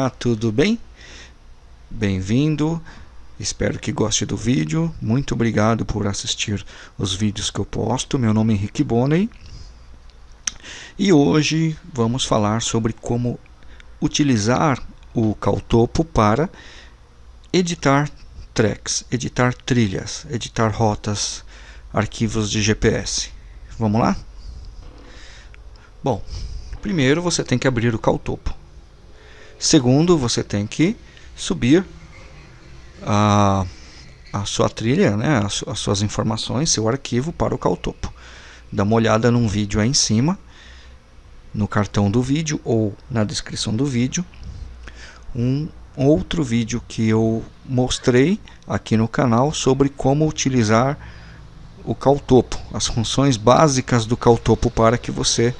Olá, tudo bem? Bem-vindo, espero que goste do vídeo. Muito obrigado por assistir os vídeos que eu posto. Meu nome é Henrique Bonney e hoje vamos falar sobre como utilizar o Caltopo para editar tracks, editar trilhas, editar rotas, arquivos de GPS. Vamos lá? Bom, primeiro você tem que abrir o Caltopo. Segundo, você tem que subir a, a sua trilha, né, as, as suas informações, seu arquivo para o Caltopo. Dá uma olhada num vídeo aí em cima, no cartão do vídeo ou na descrição do vídeo, um outro vídeo que eu mostrei aqui no canal sobre como utilizar o Caltopo, as funções básicas do Caltopo para que você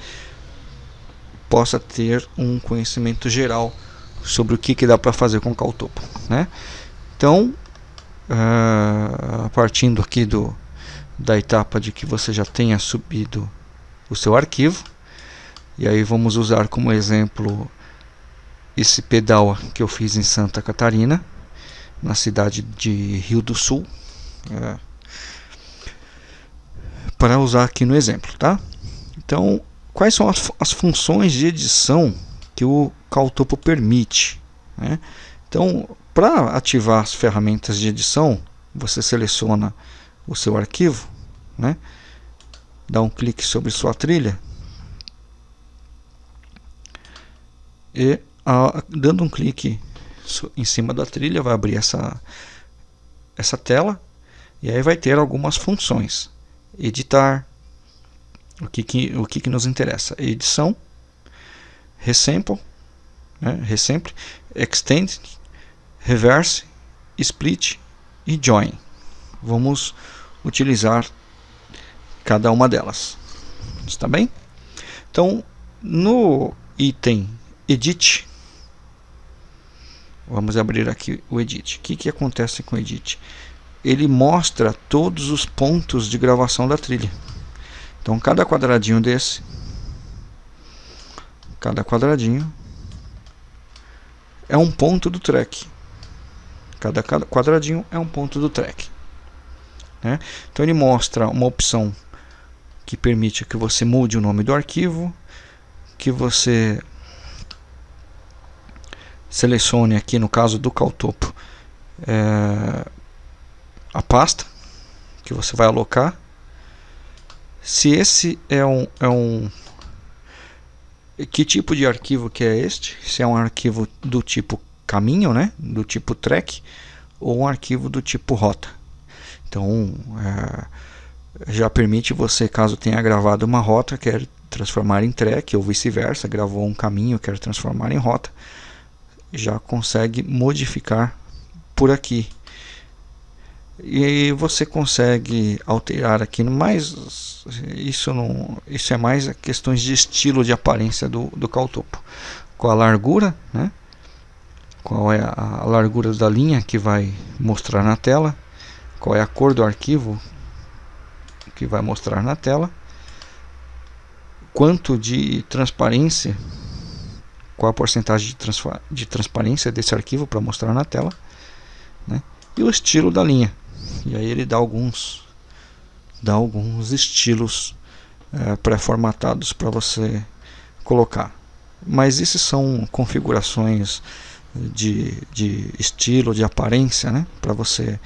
possa ter um conhecimento geral sobre o que, que dá para fazer com o Caltopo. Né? Então, uh, partindo aqui do, da etapa de que você já tenha subido o seu arquivo, e aí vamos usar como exemplo esse pedal que eu fiz em Santa Catarina, na cidade de Rio do Sul, é, para usar aqui no exemplo, tá? Então, quais são as, as funções de edição que o Caltopo permite. Né? Então, para ativar as ferramentas de edição, você seleciona o seu arquivo, né? dá um clique sobre sua trilha e a, dando um clique em cima da trilha vai abrir essa, essa tela e aí vai ter algumas funções. Editar, o que, que, o que, que nos interessa? Edição, resample, né, extend, reverse, split e join. Vamos utilizar cada uma delas. Está bem? Então, no item edit, vamos abrir aqui o edit. O que, que acontece com o edit? Ele mostra todos os pontos de gravação da trilha. Então, cada quadradinho desse Cada quadradinho é um ponto do track. Cada, quadradinho é um ponto do track. Né? Então ele mostra uma opção que permite que você mude o nome do arquivo, que você selecione aqui no caso do Caltopo é, a pasta que você vai alocar. Se esse é um, é um que tipo de arquivo que é este? Se é um arquivo do tipo caminho, né? do tipo track, ou um arquivo do tipo rota. Então, é, já permite você, caso tenha gravado uma rota, quer transformar em track, ou vice-versa, gravou um caminho, quer transformar em rota, já consegue modificar por aqui e você consegue alterar aqui mais isso não isso é mais questões de estilo de aparência do, do caltopo. Com a largura né? Qual é a largura da linha que vai mostrar na tela? Qual é a cor do arquivo que vai mostrar na tela? Quanto de transparência qual a porcentagem de, de transparência desse arquivo para mostrar na tela né? e o estilo da linha e aí ele dá alguns dá alguns estilos é, pré-formatados para você colocar. Mas esses são configurações de, de estilo, de aparência né? para você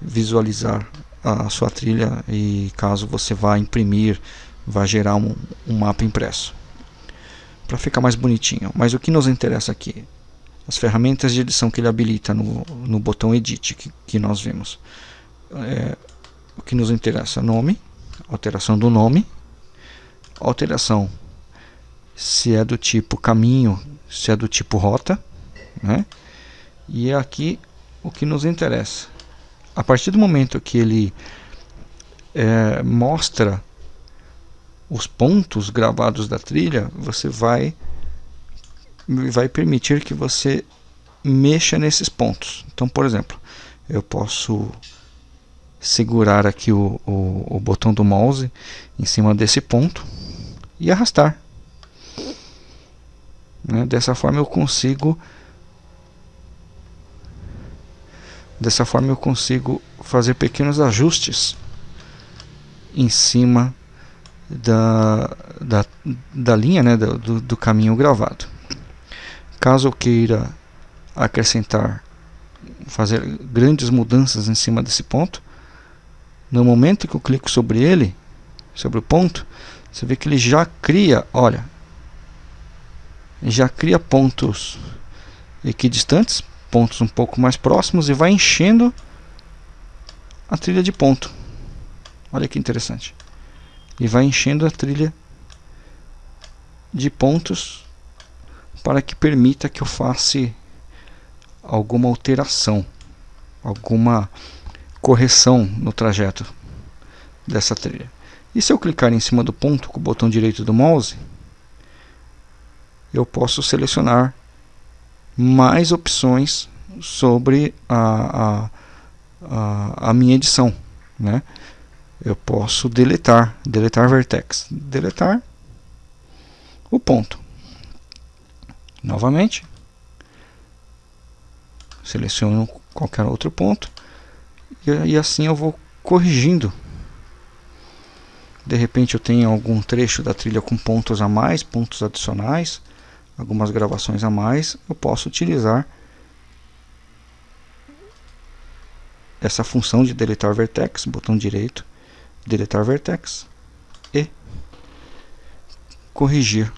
visualizar a sua trilha e caso você vá imprimir vai gerar um, um mapa impresso. Para ficar mais bonitinho. Mas o que nos interessa aqui? As ferramentas de edição que ele habilita no, no botão edit que, que nós vimos é, o que nos interessa nome, alteração do nome, alteração se é do tipo caminho, se é do tipo rota, né? E aqui o que nos interessa. A partir do momento que ele é, mostra os pontos gravados da trilha, você vai vai permitir que você mexa nesses pontos. Então, por exemplo, eu posso segurar aqui o, o, o botão do mouse em cima desse ponto e arrastar. Né? Dessa forma eu consigo dessa forma eu consigo fazer pequenos ajustes em cima da, da, da linha né, do, do caminho gravado. Caso eu queira acrescentar, fazer grandes mudanças em cima desse ponto, no momento que eu clico sobre ele, sobre o ponto, você vê que ele já cria, olha, já cria pontos equidistantes, pontos um pouco mais próximos e vai enchendo a trilha de ponto. Olha que interessante. E vai enchendo a trilha de pontos para que permita que eu faça alguma alteração, alguma correção no trajeto dessa trilha. E se eu clicar em cima do ponto com o botão direito do mouse, eu posso selecionar mais opções sobre a, a, a, a minha edição. Né? Eu posso deletar, deletar vertex, deletar o ponto. Novamente, seleciono qualquer outro ponto e, e assim eu vou corrigindo de repente eu tenho algum trecho da trilha com pontos a mais, pontos adicionais, algumas gravações a mais, eu posso utilizar essa função de deletar vertex, botão direito, deletar vertex e corrigir,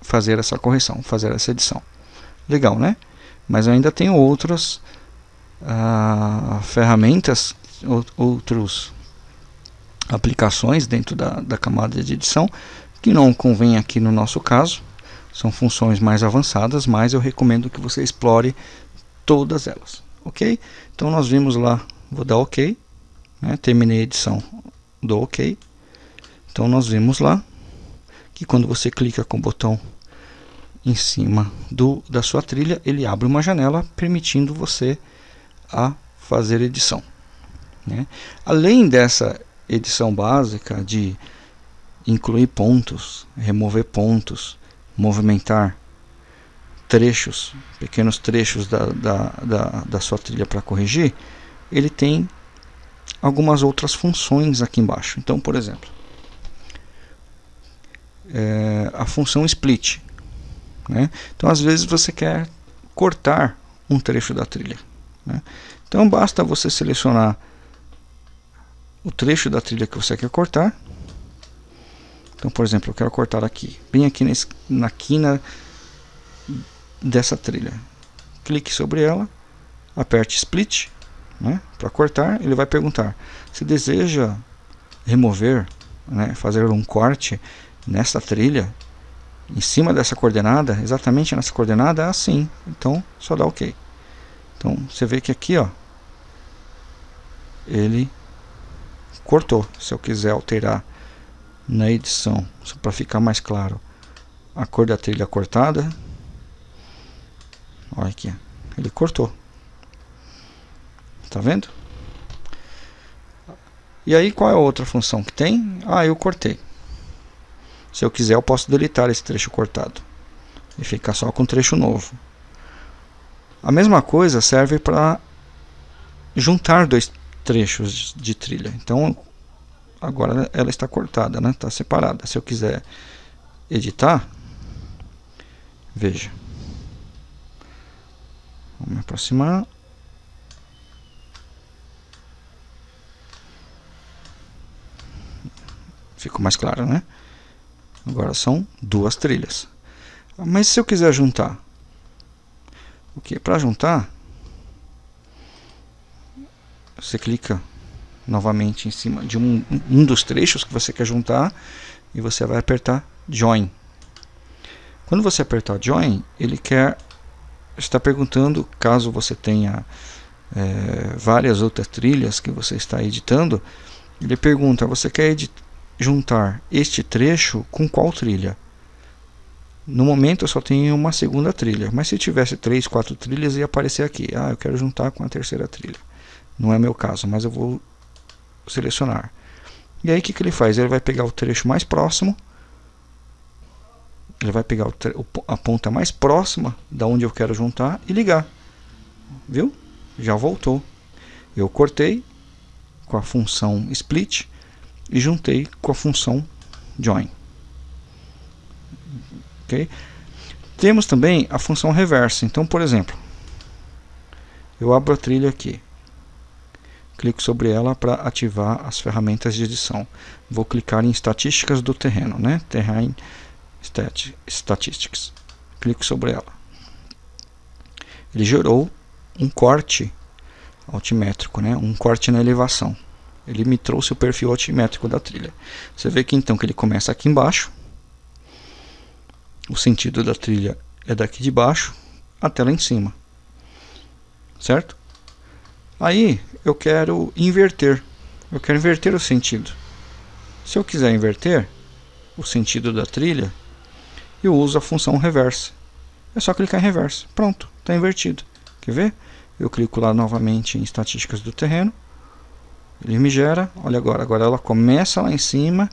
fazer essa correção, fazer essa edição. Legal, né? Mas eu ainda tenho outras ah, ferramentas, outros aplicações dentro da, da camada de edição que não convém aqui no nosso caso. São funções mais avançadas mas eu recomendo que você explore todas elas ok? Então nós vimos lá vou dar ok né, terminei a edição do ok. Então nós vimos lá que quando você clica com o botão em cima do, da sua trilha ele abre uma janela permitindo você a fazer edição né? além dessa edição básica de incluir pontos, remover pontos, movimentar trechos, pequenos trechos da, da, da, da sua trilha para corrigir, ele tem algumas outras funções aqui embaixo. Então, por exemplo, é, a função split. Né? Então, às vezes você quer cortar um trecho da trilha. Né? Então, basta você selecionar o trecho da trilha que você quer cortar. Então, por exemplo, eu quero cortar aqui, bem aqui nesse, na quina dessa trilha. Clique sobre ela, aperte Split né, para cortar. Ele vai perguntar se deseja remover, né, fazer um corte nessa trilha, em cima dessa coordenada, exatamente nessa coordenada, assim. Então, só dá OK. Então, você vê que aqui, ó, ele cortou. Se eu quiser alterar na edição, só para ficar mais claro, a cor da trilha cortada, olha aqui, ele cortou. Tá vendo? E aí qual é a outra função que tem? Ah, eu cortei. Se eu quiser eu posso deletar esse trecho cortado e ficar só com trecho novo. A mesma coisa serve para juntar dois trechos de trilha. Então, agora ela está cortada, né? Está separada. Se eu quiser editar, veja. Vamos me aproximar. Ficou mais claro, né? Agora são duas trilhas. Mas se eu quiser juntar, o que? Para juntar, você clica novamente em cima de um, um dos trechos que você quer juntar e você vai apertar Join. Quando você apertar Join, ele quer está perguntando, caso você tenha é, várias outras trilhas que você está editando, ele pergunta, você quer juntar este trecho com qual trilha? No momento eu só tenho uma segunda trilha, mas se tivesse três, quatro trilhas ia aparecer aqui. Ah, eu quero juntar com a terceira trilha. Não é meu caso, mas eu vou selecionar. E aí o que, que ele faz? Ele vai pegar o trecho mais próximo ele vai pegar a ponta mais próxima da onde eu quero juntar e ligar. Viu? Já voltou. Eu cortei com a função split e juntei com a função join. Ok? Temos também a função reversa. Então, por exemplo, eu abro a trilha aqui. Clico sobre ela para ativar as ferramentas de edição. Vou clicar em estatísticas do terreno, né? Terrain Statistics. Clico sobre ela. Ele gerou um corte altimétrico, né? um corte na elevação. Ele me trouxe o perfil altimétrico da trilha. Você vê que então que ele começa aqui embaixo. O sentido da trilha é daqui de baixo até lá em cima. Certo? Aí eu quero inverter. Eu quero inverter o sentido. Se eu quiser inverter o sentido da trilha, eu uso a função reverse. É só clicar em reverse. Pronto, está invertido. Quer ver? Eu clico lá novamente em estatísticas do terreno. Ele me gera, olha agora, agora ela começa lá em cima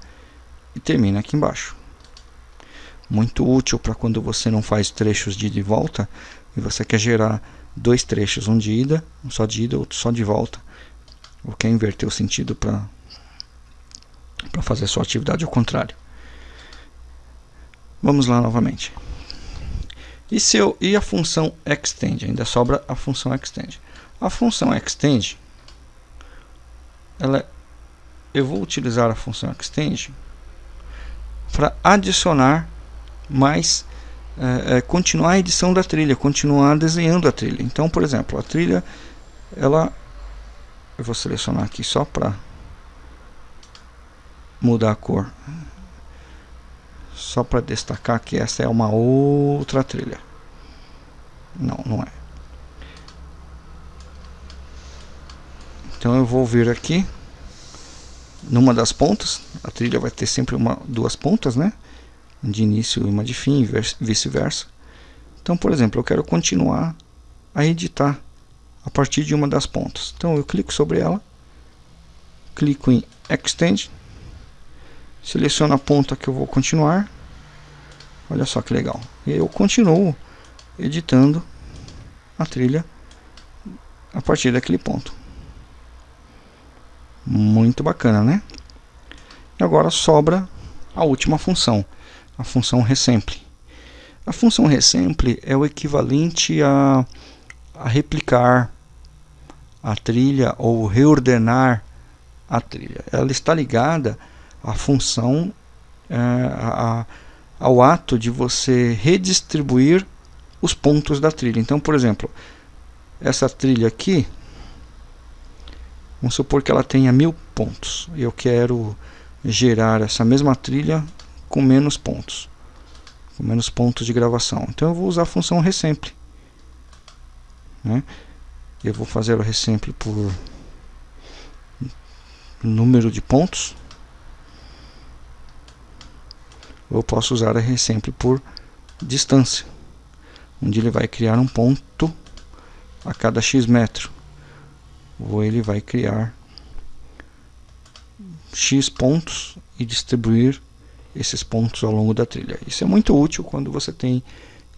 e termina aqui embaixo. Muito útil para quando você não faz trechos de ida e volta e você quer gerar dois trechos, um de ida, um só de ida, outro só de volta. Ou quer inverter o sentido para para fazer sua atividade ao contrário. Vamos lá novamente. E, se eu, e a função extend? Ainda sobra a função extend. A função extend, ela, eu vou utilizar a função extend para adicionar mais, é, é, continuar a edição da trilha, continuar desenhando a trilha. Então, por exemplo, a trilha, ela, eu vou selecionar aqui só para mudar a cor só para destacar que essa é uma outra trilha. Não, não é. Então eu vou vir aqui numa das pontas. A trilha vai ter sempre uma, duas pontas, né? De início e uma de fim, e vice-versa. Então, por exemplo, eu quero continuar a editar a partir de uma das pontas. Então eu clico sobre ela, clico em Extend, seleciono a ponta que eu vou continuar. Olha só que legal. E eu continuo editando a trilha a partir daquele ponto. Muito bacana né? E agora sobra a última função a função resample a função resample é o equivalente a, a replicar a trilha ou reordenar a trilha ela está ligada a função é, a, ao ato de você redistribuir os pontos da trilha. Então, por exemplo, essa trilha aqui, vamos supor que ela tenha mil pontos. Eu quero gerar essa mesma trilha com menos pontos, com menos pontos de gravação. Então, eu vou usar a função resample. Né? Eu vou fazer o resample por número de pontos eu posso usar a resample por distância, onde ele vai criar um ponto a cada x metro, ou ele vai criar x pontos e distribuir esses pontos ao longo da trilha. Isso é muito útil quando você tem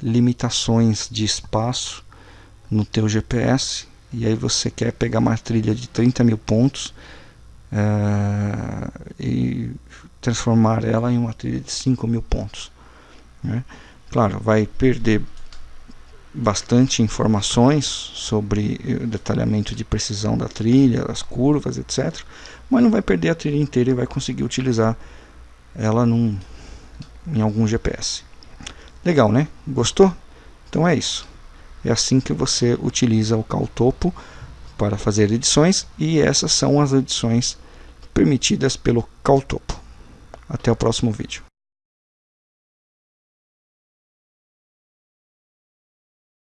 limitações de espaço no teu GPS e aí você quer pegar uma trilha de 30 mil pontos uh, e transformar ela em uma trilha de 5 mil pontos. Né? Claro, vai perder bastante informações sobre o detalhamento de precisão da trilha, as curvas, etc. Mas não vai perder a trilha inteira e vai conseguir utilizar ela num, em algum GPS. Legal, né? Gostou? Então é isso. É assim que você utiliza o Caltopo para fazer edições e essas são as edições permitidas pelo Caltopo. Até o próximo vídeo.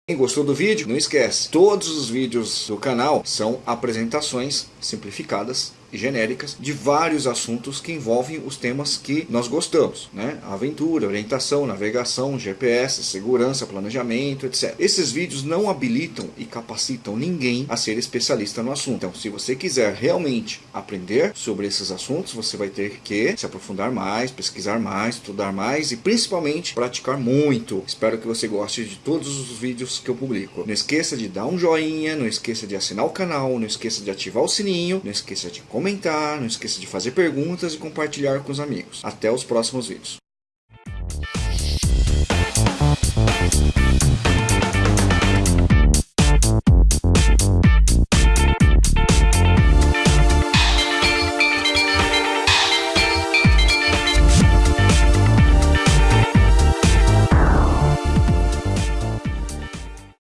Quem gostou do vídeo, não esquece, todos os vídeos do canal são apresentações simplificadas genéricas de vários assuntos que envolvem os temas que nós gostamos, né? Aventura, orientação, navegação, GPS, segurança, planejamento, etc. Esses vídeos não habilitam e capacitam ninguém a ser especialista no assunto. Então, se você quiser realmente aprender sobre esses assuntos, você vai ter que se aprofundar mais, pesquisar mais, estudar mais e principalmente praticar muito. Espero que você goste de todos os vídeos que eu publico. Não esqueça de dar um joinha, não esqueça de assinar o canal, não esqueça de ativar o sininho, não esqueça de comentar, não esqueça de fazer perguntas e compartilhar com os amigos. Até os próximos vídeos.